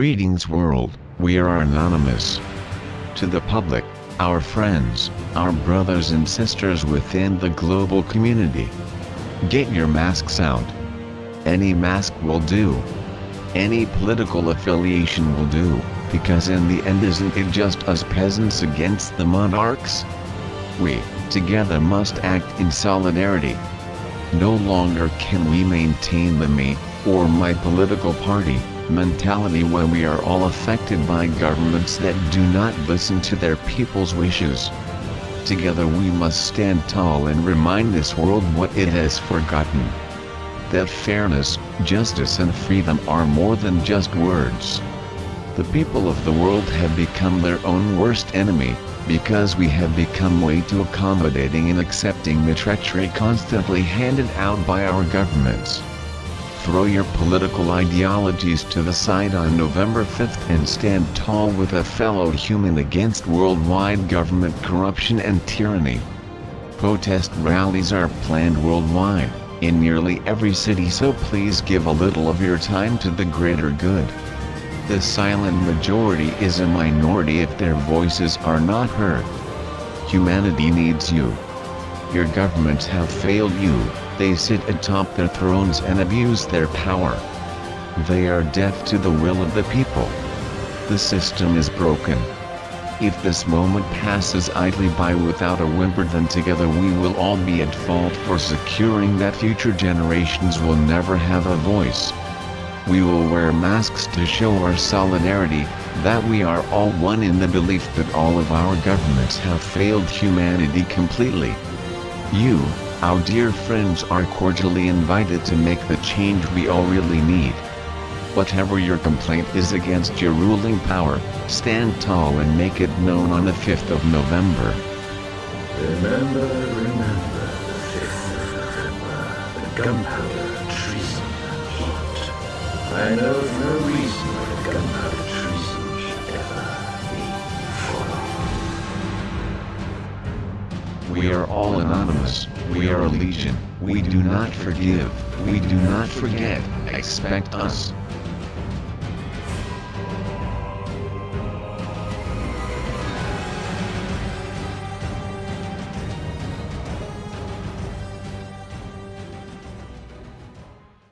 Greetings world, we are anonymous. To the public, our friends, our brothers and sisters within the global community. Get your masks out. Any mask will do. Any political affiliation will do, because in the end isn't it just us peasants against the monarchs? We, together must act in solidarity. No longer can we maintain the me, or my political party, mentality when we are all affected by governments that do not listen to their people's wishes. Together we must stand tall and remind this world what it has forgotten. That fairness, justice and freedom are more than just words. The people of the world have become their own worst enemy, because we have become way too accommodating in accepting the treachery constantly handed out by our governments. Throw your political ideologies to the side on November 5th and stand tall with a fellow human against worldwide government corruption and tyranny. Protest rallies are planned worldwide, in nearly every city so please give a little of your time to the greater good. The silent majority is a minority if their voices are not heard. Humanity needs you. Your governments have failed you, they sit atop their thrones and abuse their power. They are deaf to the will of the people. The system is broken. If this moment passes idly by without a whimper then together we will all be at fault for securing that future generations will never have a voice. We will wear masks to show our solidarity, that we are all one in the belief that all of our governments have failed humanity completely. You, our dear friends are cordially invited to make the change we all really need. Whatever your complaint is against your ruling power, stand tall and make it known on the 5th of November. Remember, remember the 5th of November, the gunpowder treason plot. I know of no reason why the gunpowder treason We are all anonymous, we are a legion, we do not forgive, we do not forget, expect us.